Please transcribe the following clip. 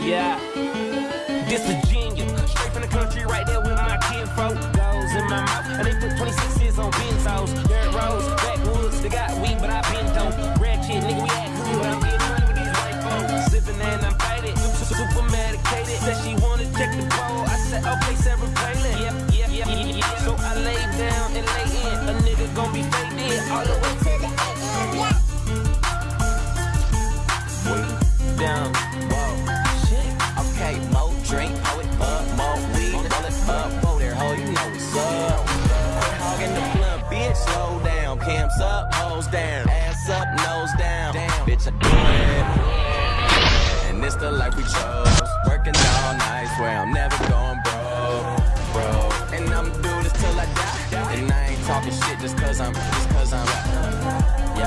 Yeah. This Virginia, straight from the country, right there with my kinfolk. Goes in my mouth, and they put 26s on benzos. Cams up, hoes down, ass up, nose down, damn, bitch, I do it. And it's the life we chose, working all night, swear I'm never going broke, bro. And I'ma do this till I die, and I ain't talking shit just cause I'm, just cause I'm, yeah.